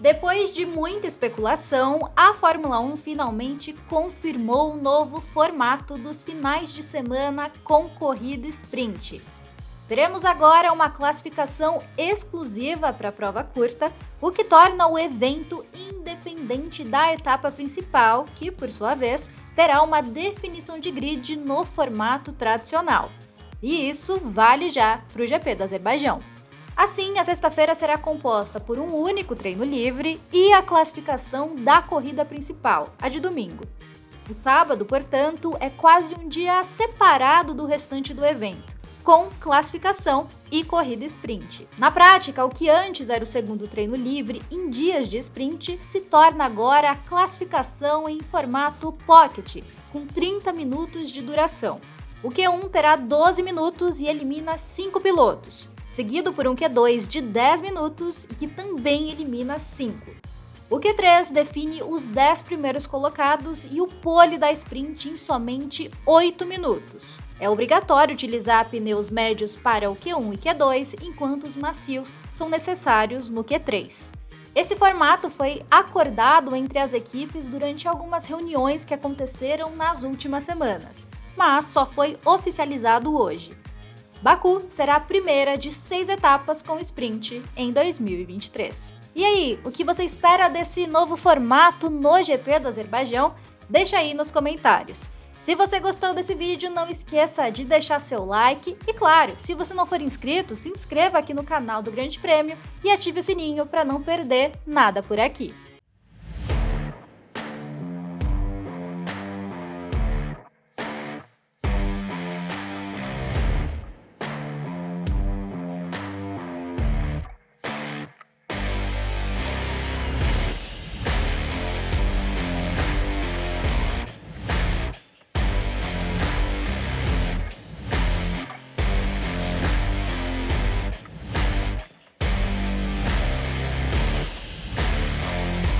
Depois de muita especulação, a Fórmula 1 finalmente confirmou o novo formato dos finais de semana com corrida sprint. Teremos agora uma classificação exclusiva para a prova curta, o que torna o evento independente da etapa principal, que, por sua vez, terá uma definição de grid no formato tradicional. E isso vale já para o GP do Azerbaijão. Assim, a sexta-feira será composta por um único treino livre e a classificação da corrida principal, a de domingo. O sábado, portanto, é quase um dia separado do restante do evento, com classificação e corrida sprint. Na prática, o que antes era o segundo treino livre em dias de sprint se torna agora a classificação em formato pocket, com 30 minutos de duração. O Q1 terá 12 minutos e elimina 5 pilotos seguido por um Q2 de 10 minutos que também elimina 5. O Q3 define os 10 primeiros colocados e o pole da sprint em somente 8 minutos. É obrigatório utilizar pneus médios para o Q1 e Q2, enquanto os macios são necessários no Q3. Esse formato foi acordado entre as equipes durante algumas reuniões que aconteceram nas últimas semanas, mas só foi oficializado hoje. Baku será a primeira de seis etapas com sprint em 2023. E aí, o que você espera desse novo formato no GP do Azerbaijão? Deixa aí nos comentários. Se você gostou desse vídeo, não esqueça de deixar seu like e, claro, se você não for inscrito, se inscreva aqui no canal do Grande Prêmio e ative o sininho para não perder nada por aqui.